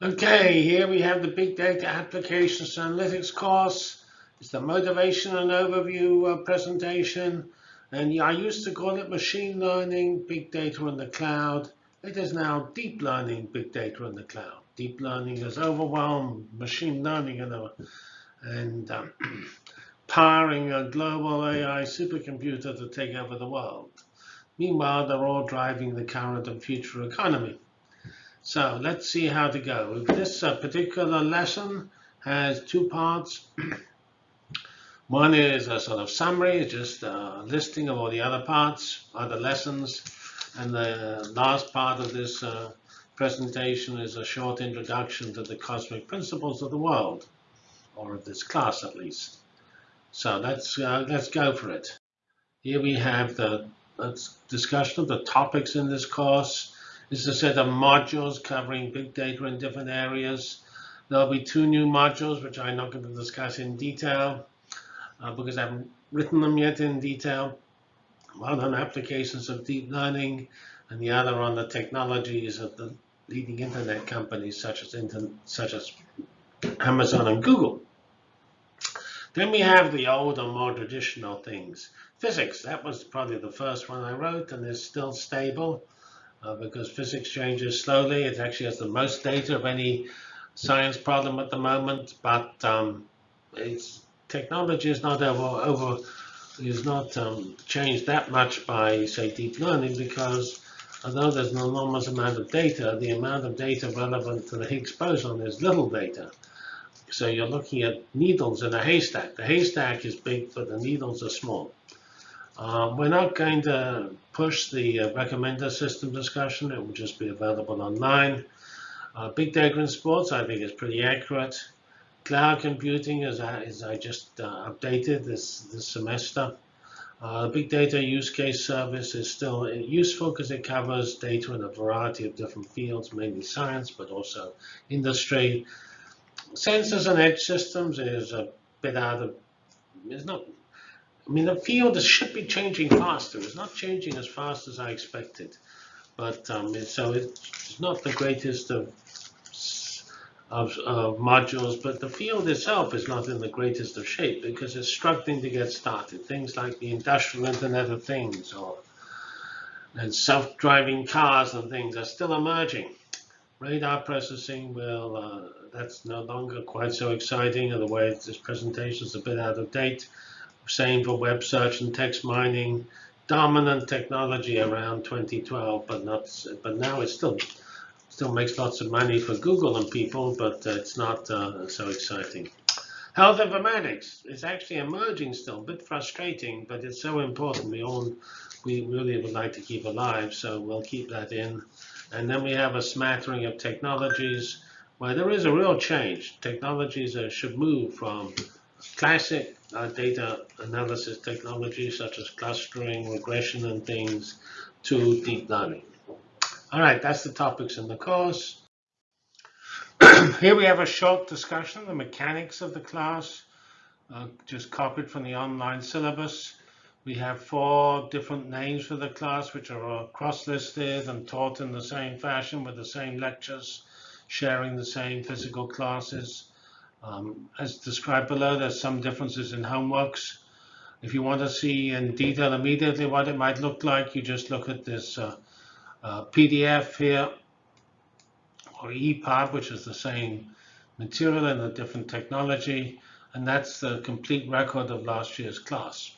Okay, here we have the Big Data Applications Analytics course. It's the motivation and overview uh, presentation. And I used to call it machine learning, big data in the cloud. It is now deep learning, big data in the cloud. Deep learning has overwhelmed machine learning and, uh, and um, powering a global AI supercomputer to take over the world. Meanwhile, they're all driving the current and future economy. So let's see how to go. This uh, particular lesson has two parts. One is a sort of summary, just a listing of all the other parts, other lessons. And the last part of this uh, presentation is a short introduction to the cosmic principles of the world, or of this class at least. So let's, uh, let's go for it. Here we have the discussion of the topics in this course. This is a set of modules covering big data in different areas. There'll be two new modules, which I'm not going to discuss in detail uh, because I haven't written them yet in detail. One on applications of deep learning and the other on the technologies of the leading internet companies such as, such as Amazon and Google. Then we have the older, more traditional things. Physics, that was probably the first one I wrote and is still stable uh, because physics changes slowly. It actually has the most data of any science problem at the moment, but um, its technology is not over, over is not um, changed that much by, say, deep learning because although there's an enormous amount of data, the amount of data relevant to the Higgs boson is little data. So you're looking at needles in a haystack. The haystack is big, but the needles are small. Um, we're not going to push the uh, recommender system discussion. It will just be available online. Uh, big data in sports, I think, is pretty accurate. Cloud computing, as I, as I just uh, updated this, this semester. Uh, big data use case service is still useful because it covers data in a variety of different fields, mainly science, but also industry. Sensors and edge systems is a bit out of, it's not I mean, the field should be changing faster. It's not changing as fast as I expected. But um, so it's not the greatest of, of, of, modules, but the field itself is not in the greatest of shape because it's struggling to get started. Things like the industrial Internet of Things or and self-driving cars and things are still emerging. Radar processing will, uh, that's no longer quite so exciting, and the way this presentation is a bit out of date. Same for web search and text mining. Dominant technology around 2012, but not. But now it still still makes lots of money for Google and people, but uh, it's not uh, so exciting. Health informatics is actually emerging still, a bit frustrating, but it's so important. We all we really would like to keep alive, so we'll keep that in. And then we have a smattering of technologies where there is a real change. Technologies uh, should move from classic uh, data analysis technologies such as clustering, regression, and things to deep learning. All right, that's the topics in the course. Here we have a short discussion, the mechanics of the class, uh, just copied from the online syllabus. We have four different names for the class, which are cross-listed and taught in the same fashion with the same lectures, sharing the same physical classes. Um, as described below, there's some differences in homeworks. If you want to see in detail immediately what it might look like, you just look at this uh, uh, PDF here, or EPUB, which is the same material and a different technology, and that's the complete record of last year's class.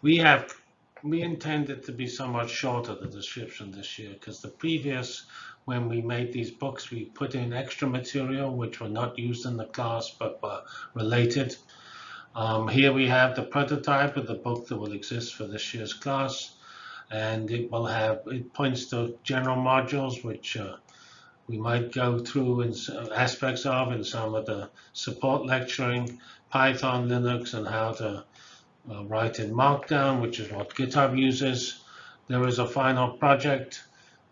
We have we intend it to be somewhat shorter, the description this year, because the previous when we made these books, we put in extra material which were not used in the class but were related. Um, here we have the prototype of the book that will exist for this year's class. And it will have, it points to general modules which uh, we might go through in aspects of in some of the support lecturing, Python, Linux, and how to uh, write in Markdown, which is what GitHub uses. There is a final project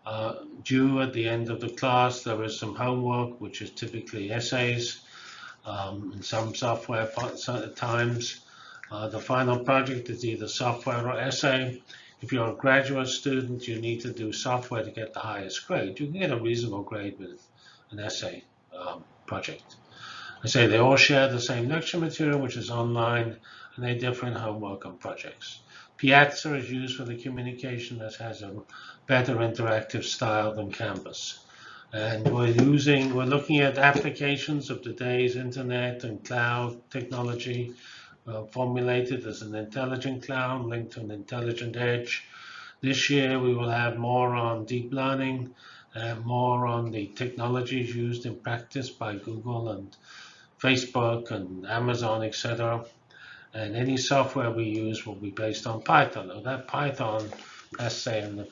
uh, due at the end of the class. There is some homework, which is typically essays um, in some software times. Uh, the final project is either software or essay. If you're a graduate student, you need to do software to get the highest grade. You can get a reasonable grade with an essay um, project. I say they all share the same lecture material, which is online, and they differ in homework and projects. Piazza is used for the communication that has a better interactive style than Canvas. And we're using, we're looking at applications of today's internet and cloud technology uh, formulated as an intelligent cloud linked to an intelligent edge. This year we will have more on deep learning, and more on the technologies used in practice by Google and Facebook and Amazon, etc. And any software we use will be based on Python. Now that Python, let's in the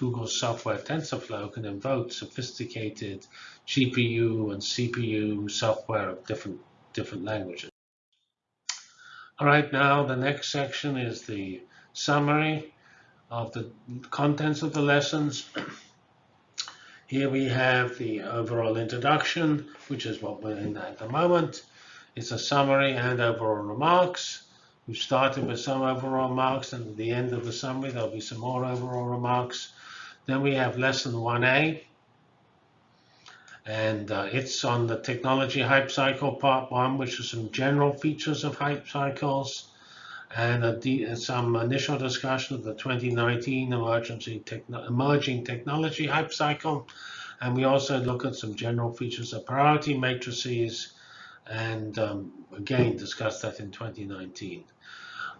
Google software TensorFlow can invoke sophisticated GPU and CPU software of different, different languages. All right, now the next section is the summary of the contents of the lessons. Here we have the overall introduction, which is what we're in at the moment. It's a summary and overall remarks. We've started with some overall remarks, and at the end of the summary, there'll be some more overall remarks. Then we have lesson 1A, and uh, it's on the technology hype cycle part one, which is some general features of hype cycles and some initial discussion of the 2019 emergency techno emerging technology hype cycle. And we also look at some general features of priority matrices and um, again discuss that in 2019.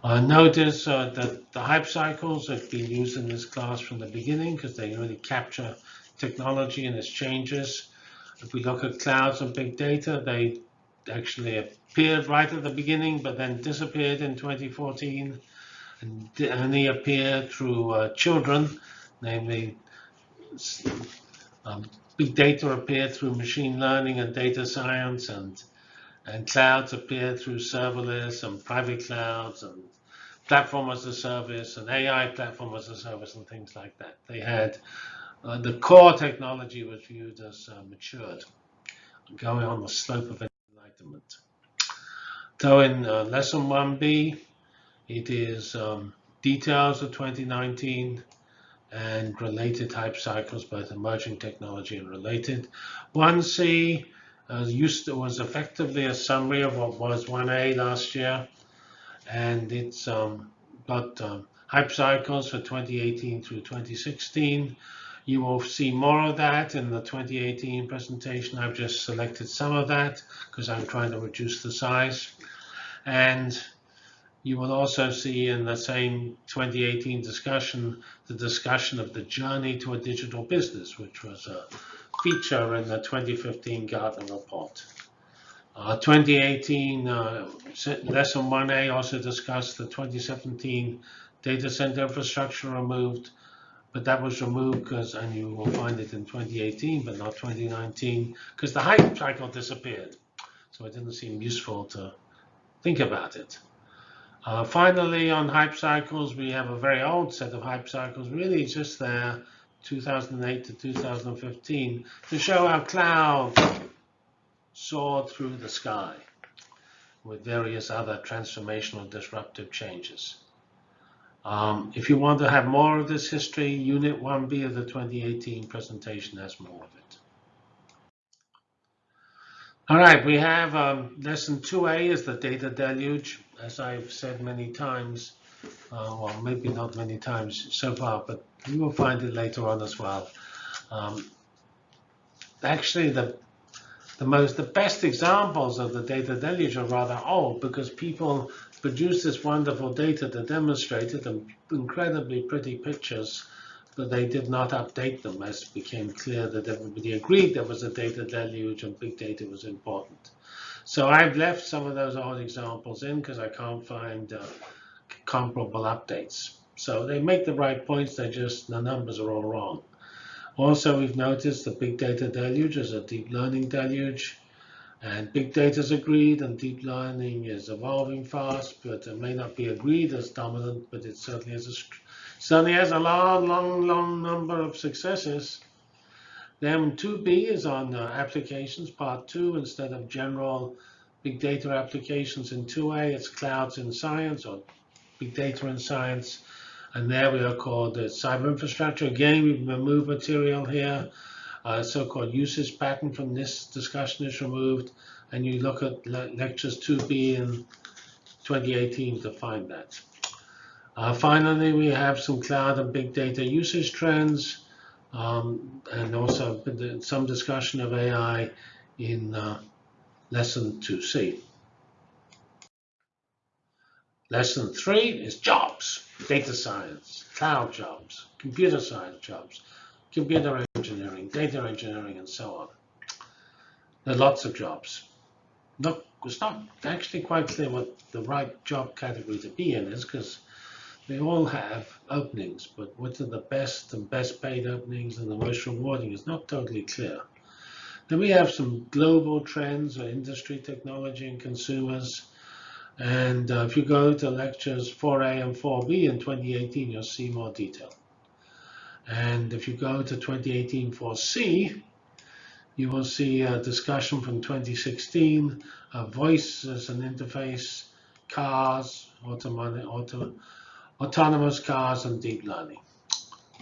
Uh, notice uh, that the hype cycles have been used in this class from the beginning because they really capture technology and its changes. If we look at clouds and big data, they actually appeared right at the beginning, but then disappeared in 2014 and only appeared through uh, children, namely um, big data appeared through machine learning and data science and and clouds appeared through serverless and private clouds and platform as a service and AI platform as a service and things like that. They had uh, the core technology was viewed as uh, matured, going on the slope of enlightenment. So in uh, lesson 1b, it is um, details of 2019 and related hype cycles, both emerging technology and related. 1c uh, used to, was effectively a summary of what was 1a last year and it's um, got um, hype cycles for 2018 through 2016. You will see more of that in the 2018 presentation. I've just selected some of that because I'm trying to reduce the size. And you will also see in the same 2018 discussion, the discussion of the journey to a digital business, which was a feature in the 2015 Gartner report. Uh, 2018 uh, lesson 1A also discussed the 2017 data center infrastructure removed, but that was removed because, and you will find it in 2018, but not 2019, because the hype cycle disappeared. So it didn't seem useful to think about it. Uh, finally, on hype cycles, we have a very old set of hype cycles, really just there, 2008 to 2015, to show how cloud soared through the sky with various other transformational disruptive changes. Um, if you want to have more of this history, Unit 1B of the 2018 presentation has more of it. All right, we have um, lesson 2A is the data deluge. As I've said many times, uh, well, maybe not many times so far, but you will find it later on as well. Um, actually, the the most, the best examples of the data deluge are rather old because people produced this wonderful data to demonstrate it and incredibly pretty pictures, but they did not update them as it became clear that everybody agreed there was a data deluge and big data was important. So I've left some of those old examples in because I can't find uh, comparable updates. So they make the right points, they just, the numbers are all wrong. Also, we've noticed the big data deluge is a deep learning deluge. And big data is agreed, and deep learning is evolving fast, but it may not be agreed as dominant, but it certainly has a, certainly has a long, long, long number of successes. Then 2B is on uh, applications, part two, instead of general big data applications in 2A, it's clouds in science or big data in science. And there we are called the cyber infrastructure. Again, we've removed material here. uh, so-called usage pattern from this discussion is removed, and you look at le lectures 2B in 2018 to find that. Uh, finally, we have some cloud and big data usage trends, um, and also some discussion of AI in uh, lesson 2C. Lesson 3 is jobs, data science, cloud jobs, computer science jobs, computer engineering, data engineering, and so on. There are lots of jobs. Not, it's not actually quite clear what the right job category to be in is because they all have openings, but which are the best and best paid openings and the most rewarding is not totally clear. Then we have some global trends or industry technology and consumers. And uh, if you go to lectures 4A and 4B in 2018, you'll see more detail. And if you go to 2018 4C, you will see a discussion from 2016 of voice as an interface, cars, auto, autonomous cars, and deep learning.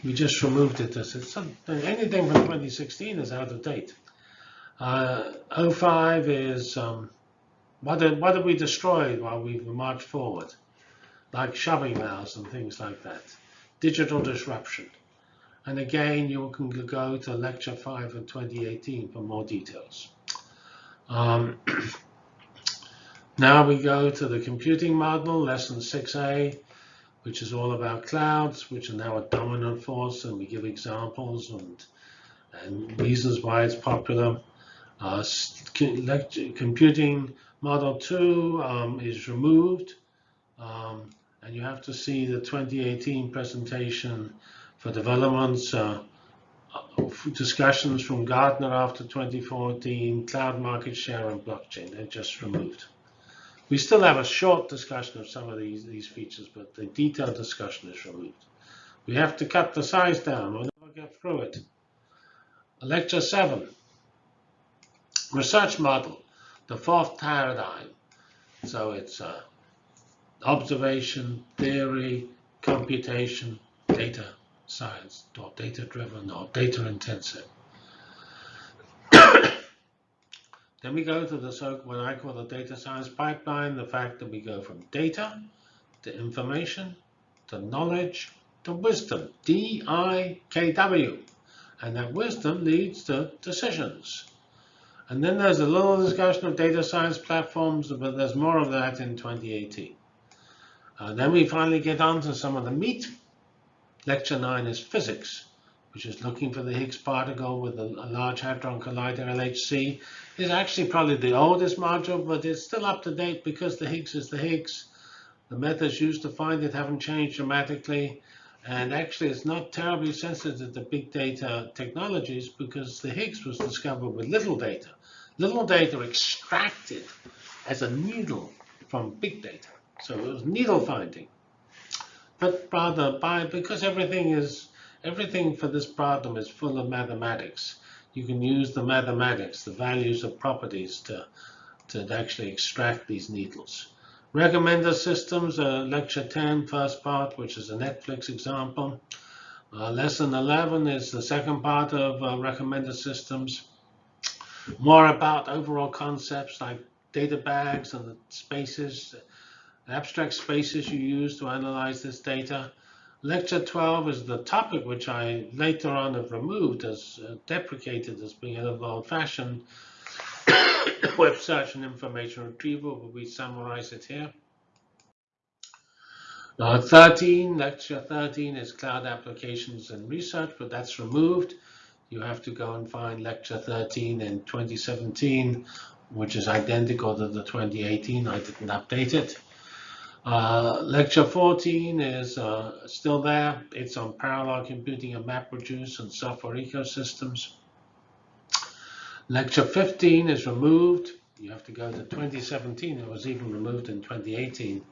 We just removed it as it's anything from 2016 is out of date. Uh, 05 is um, what did what did we destroy while we marched forward, like shoving mouse and things like that. Digital disruption. And again, you can go to lecture 5 of 2018 for more details. Um, now we go to the computing model, lesson 6a, which is all about clouds, which are now a dominant force, and we give examples and, and reasons why it's popular. Uh, computing model 2 um, is removed, um, and you have to see the 2018 presentation for developments, uh, discussions from Gartner after 2014, cloud market share and blockchain. They're just removed. We still have a short discussion of some of these, these features, but the detailed discussion is removed. We have to cut the size down. We'll never get through it. Lecture 7. Research model, the fourth paradigm. So it's uh, observation, theory, computation, data science, or data-driven, or data-intensive. then we go to the so what I call the data science pipeline, the fact that we go from data to information to knowledge to wisdom, D-I-K-W. And that wisdom leads to decisions. And then there's a little discussion of data science platforms, but there's more of that in 2018. Uh, then we finally get on to some of the meat Lecture 9 is physics, which is looking for the Higgs particle with a, a Large Hadron Collider, LHC. It's actually probably the oldest module, but it's still up to date because the Higgs is the Higgs. The methods used to find it haven't changed dramatically. And actually, it's not terribly sensitive to big data technologies because the Higgs was discovered with little data. Little data extracted as a needle from big data. So it was needle finding but rather by because everything is everything for this problem is full of mathematics. You can use the mathematics, the values of properties to to actually extract these needles. Recommender systems, uh, lecture 10, first part, which is a Netflix example. Uh, lesson 11 is the second part of uh, recommender systems. More about overall concepts like data bags and the spaces, abstract spaces you use to analyze this data. Lecture 12 is the topic which I later on have removed as uh, deprecated as being a little old-fashioned web search and information retrieval, but we summarize it here. Uh, 13, lecture 13 is cloud applications and research, but that's removed. You have to go and find lecture 13 in 2017, which is identical to the 2018. I didn't update it. Uh, lecture 14 is uh, still there. It's on parallel computing and MapReduce and software ecosystems. Lecture 15 is removed. You have to go to 2017. It was even removed in 2018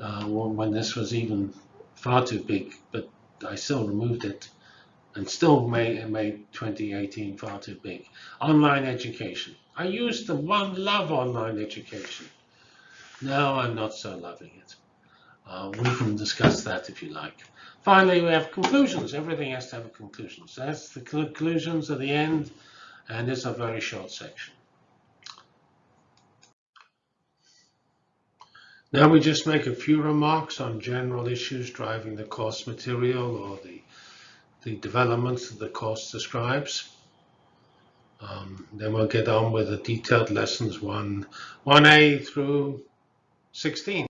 uh, when this was even far too big, but I still removed it and still made, made 2018 far too big. Online education. I used the one love online education. Now I'm not so loving it. Uh, we can discuss that if you like. Finally, we have conclusions. Everything has to have a conclusion. So that's the conclusions at the end, and it's a very short section. Now we just make a few remarks on general issues driving the course material or the, the developments that the course describes. Um, then we'll get on with the detailed lessons 1, 1A through 16.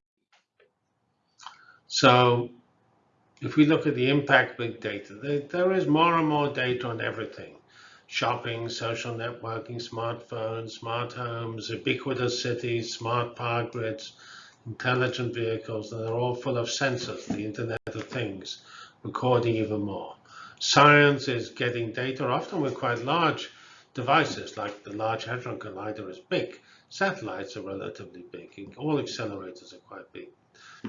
So if we look at the impact big data, there, there is more and more data on everything. Shopping, social networking, smartphones, smart homes, ubiquitous cities, smart power grids, intelligent vehicles, and they're all full of sensors, the Internet of Things, recording even more. Science is getting data, often with quite large devices, like the Large Hadron Collider is big. Satellites are relatively big. All accelerators are quite big.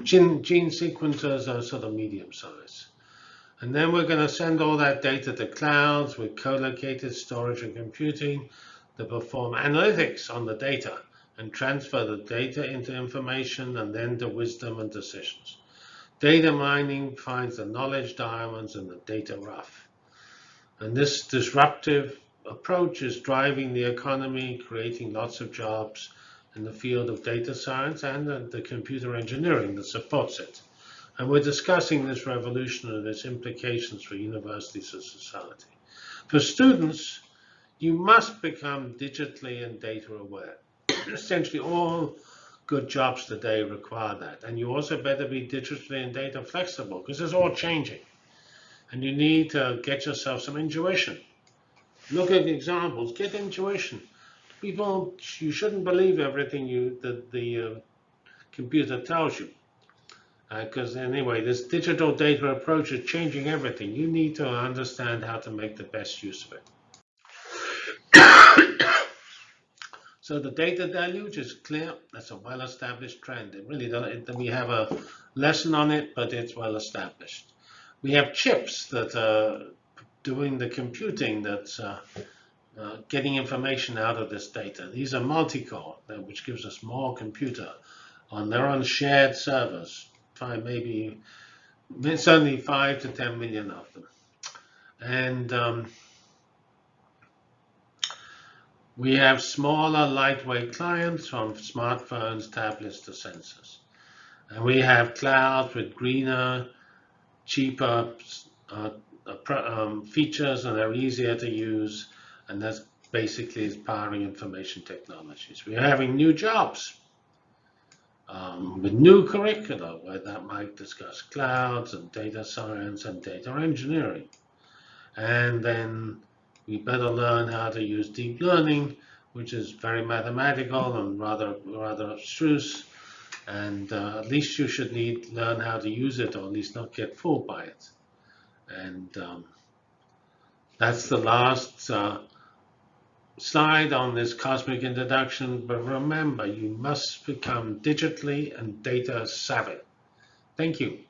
Gene, gene sequencers are sort of medium size. And then we're going to send all that data to clouds with co-located storage and computing to perform analytics on the data and transfer the data into information and then to wisdom and decisions. Data mining finds the knowledge diamonds and the data rough. And this disruptive approach is driving the economy, creating lots of jobs in the field of data science and the computer engineering that supports it. And we're discussing this revolution and its implications for universities and society. For students, you must become digitally and data aware. Essentially, all good jobs today require that. And you also better be digitally and data flexible because it's all changing. And you need to get yourself some intuition look at examples, get intuition. People, you shouldn't believe everything you that the uh, computer tells you. Because uh, anyway, this digital data approach is changing everything. You need to understand how to make the best use of it. so the data deluge is clear. That's a well-established trend. It really doesn't. It, we have a lesson on it, but it's well established. We have chips that are doing the computing that's uh, uh, getting information out of this data. These are multi-core, which gives us more computer on their own shared servers. Five, maybe only five to 10 million of them. And um, we have smaller, lightweight clients from smartphones, tablets to sensors. And we have clouds with greener, cheaper uh, um, features and they're easier to use. And that's basically is powering information technologies. We're having new jobs um, with new curricula where that might discuss clouds and data science and data engineering. And then we better learn how to use deep learning, which is very mathematical and rather rather abstruse. And uh, at least you should need learn how to use it, or at least not get fooled by it. And um, that's the last uh, slide on this cosmic introduction. But remember, you must become digitally and data savvy. Thank you.